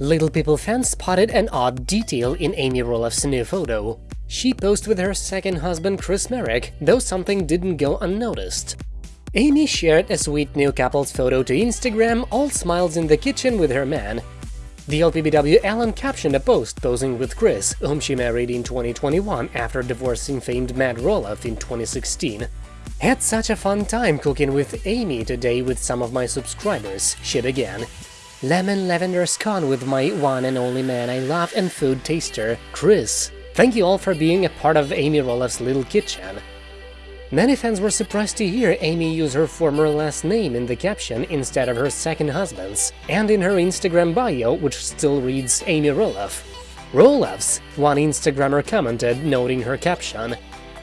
Little People fans spotted an odd detail in Amy Roloff's new photo. She posed with her second husband Chris Marek, though something didn't go unnoticed. Amy shared a sweet new couple's photo to Instagram, all smiles in the kitchen with her man. The LPBW Ellen captioned a post posing with Chris, whom she married in 2021 after divorcing famed Matt Roloff in 2016. Had such a fun time cooking with Amy today with some of my subscribers, she began. Lemon lavender scone with my one and only man I love and food taster, Chris. Thank you all for being a part of Amy Roloff's little kitchen. Many fans were surprised to hear Amy use her former last name in the caption instead of her second husband's, and in her Instagram bio, which still reads Amy Roloff. Roloffs, one Instagrammer commented, noting her caption.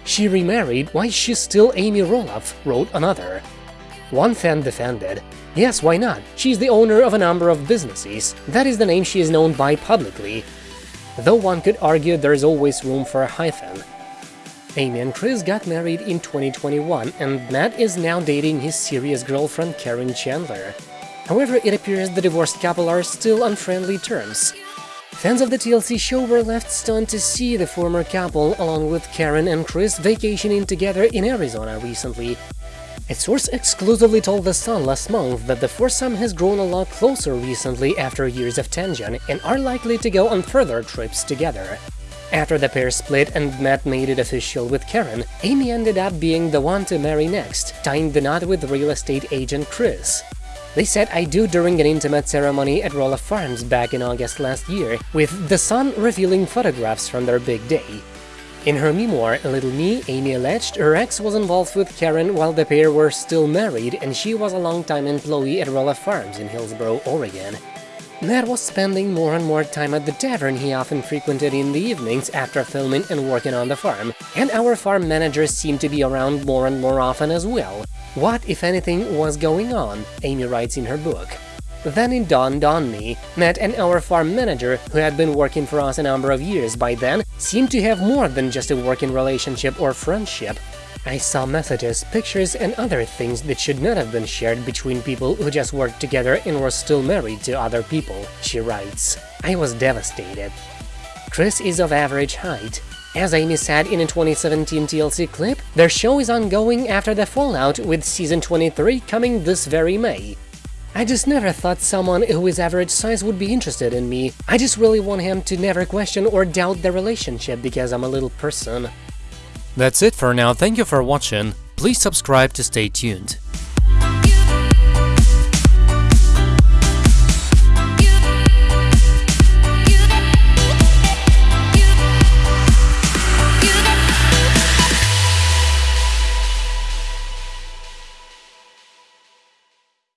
She remarried, why she's still Amy Roloff, wrote another. One fan defended, yes, why not, she's the owner of a number of businesses, that is the name she is known by publicly. Though one could argue there's always room for a hyphen. Amy and Chris got married in 2021, and Matt is now dating his serious girlfriend Karen Chandler. However, it appears the divorced couple are still on friendly terms. Fans of the TLC show were left stunned to see the former couple, along with Karen and Chris, vacationing together in Arizona recently. A source exclusively told The Sun last month that the foursome has grown a lot closer recently after years of tension and are likely to go on further trips together. After the pair split and Matt made it official with Karen, Amy ended up being the one to marry next, tying the knot with real estate agent Chris. They said I do during an intimate ceremony at Roloff Farms back in August last year, with The Sun revealing photographs from their big day. In her memoir, Little Me, Amy alleged her ex was involved with Karen while the pair were still married and she was a long-time employee at Roloff Farms in Hillsboro, Oregon. Matt was spending more and more time at the tavern he often frequented in the evenings after filming and working on the farm, and our farm managers seemed to be around more and more often as well. What, if anything, was going on, Amy writes in her book. Then it dawned on me, Matt and our farm manager, who had been working for us a number of years by then, seemed to have more than just a working relationship or friendship. I saw messages, pictures and other things that should not have been shared between people who just worked together and were still married to other people, she writes. I was devastated. Chris is of average height. As Amy said in a 2017 TLC clip, their show is ongoing after the fallout with season 23 coming this very May. I just never thought someone who is average size would be interested in me. I just really want him to never question or doubt the relationship because I'm a little person. That's it for now, thank you for watching, please subscribe to stay tuned.